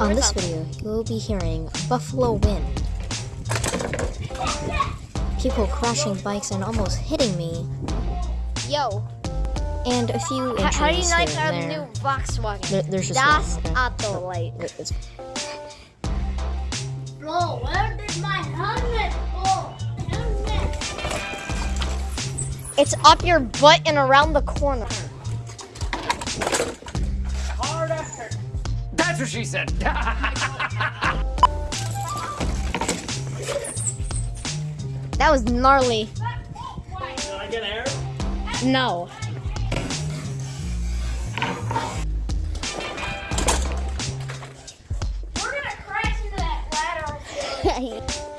On this video, you'll be hearing Buffalo Wind. People crashing bikes and almost hitting me, Yo, and a few how, injuries how do you like our and new. Volkswagen? There- there's just Das one, okay. Auto oh, Light. Bro, where did my helmet go? Helmet. It's up your butt and around the corner. That's what she said. That was gnarly. Did I get air? No. We're gonna crash into that ladder.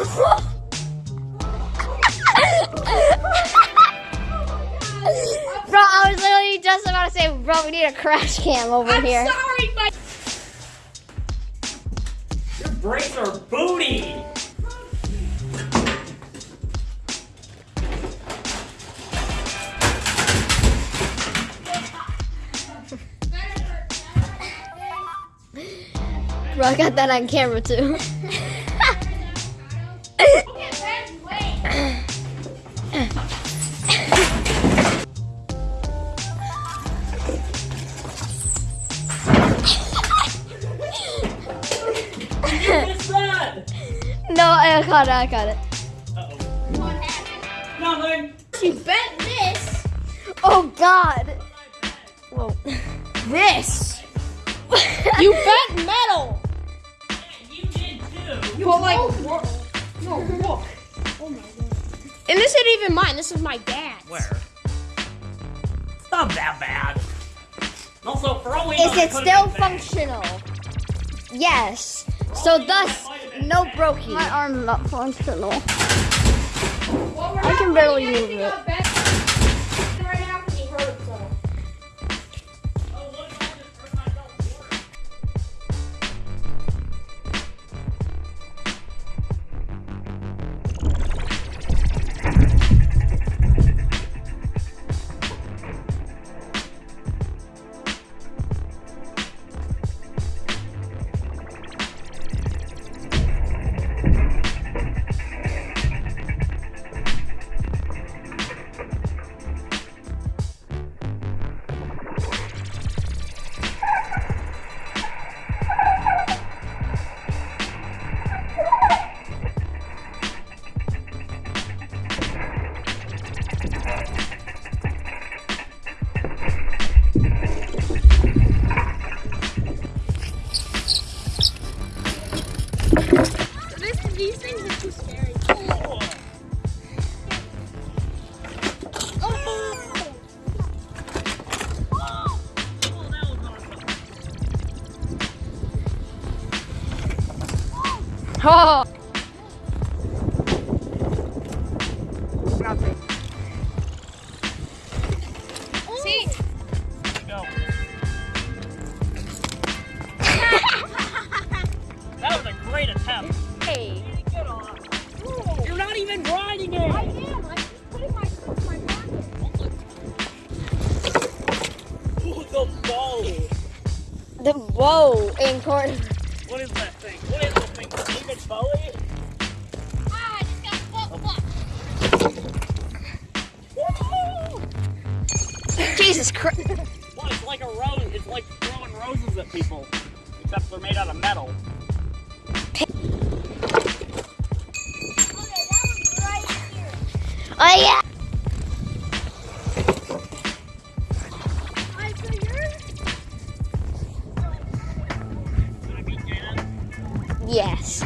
Bro, I was literally just about to say, bro, we need a crash cam over I'm here. sorry, my Your brakes are booty. Bro, I got that on camera too. I got it, I got it. Nothing. You bet this. Oh god. Whoa. This. You bet metal. You did too. But like, no, look. Oh my god. And this isn't even mine. This is my dad's. Where? It's not that bad. Also, for all we Is know, it still functional? Yes. So thus, no brokey. My arm's not functional. Well, I can barely putting move it. These things are too scary. Oh. See, oh. The whoa in court. What is that thing? What is this thing? David Bowie? Ah, I just got foot Jesus Christ. Well, it's like a rose. It's like throwing roses at people. Except they're made out of metal. Oh yeah. Yes.